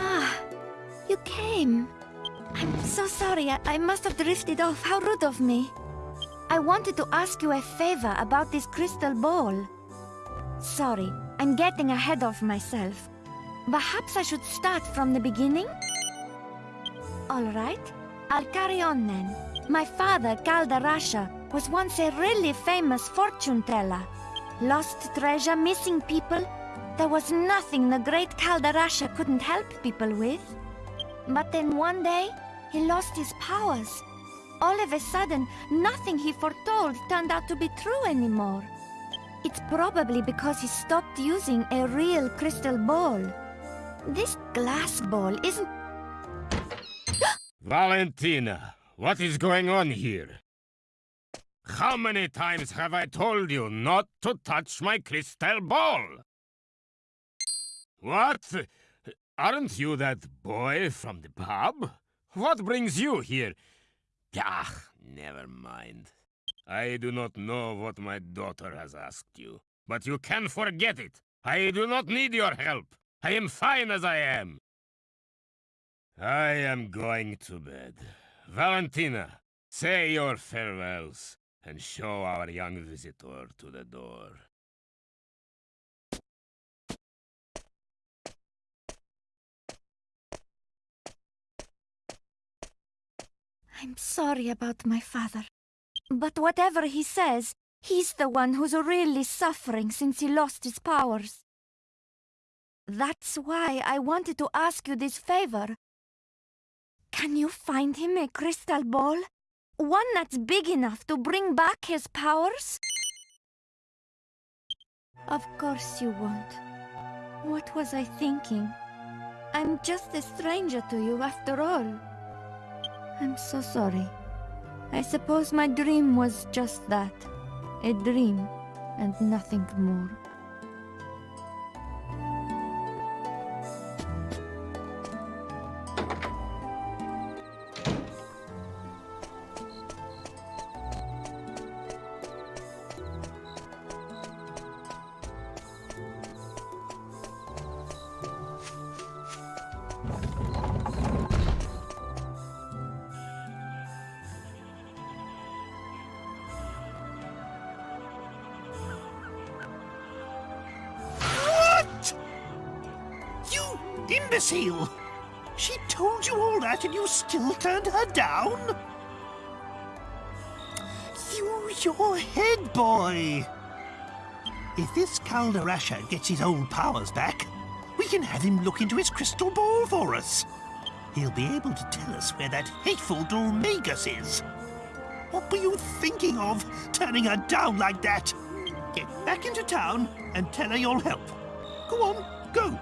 Ah, you came. I'm so sorry. I, I must have drifted off. How rude of me. I wanted to ask you a favor about this crystal ball. Sorry, I'm getting ahead of myself. Perhaps I should start from the beginning? All right, I'll carry on then. My father, Kalderasha, was once a really famous fortune teller. Lost treasure, missing people. There was nothing the great Kalderasha couldn't help people with. But then one day, he lost his powers. All of a sudden, nothing he foretold turned out to be true anymore. It's probably because he stopped using a real crystal ball. This glass ball isn't... Valentina, what is going on here? How many times have I told you not to touch my crystal ball? What? Aren't you that boy from the pub? What brings you here? Ah, never mind. I do not know what my daughter has asked you, but you can forget it. I do not need your help. I am fine as I am. I am going to bed. Valentina, say your farewells and show our young visitor to the door. I'm sorry about my father. But whatever he says, he's the one who's really suffering since he lost his powers. That's why I wanted to ask you this favor. Can you find him a crystal ball? One that's big enough to bring back his powers? Of course you won't. What was I thinking? I'm just a stranger to you after all. I'm so sorry. I suppose my dream was just that. A dream, and nothing more. Imbecile! She told you all that and you still turned her down? Use your head, boy! If this Kalderasha gets his old powers back, we can have him look into his crystal ball for us. He'll be able to tell us where that hateful Dhoulmagus is. What were you thinking of, turning her down like that? Get back into town and tell her you'll help. Go on, go.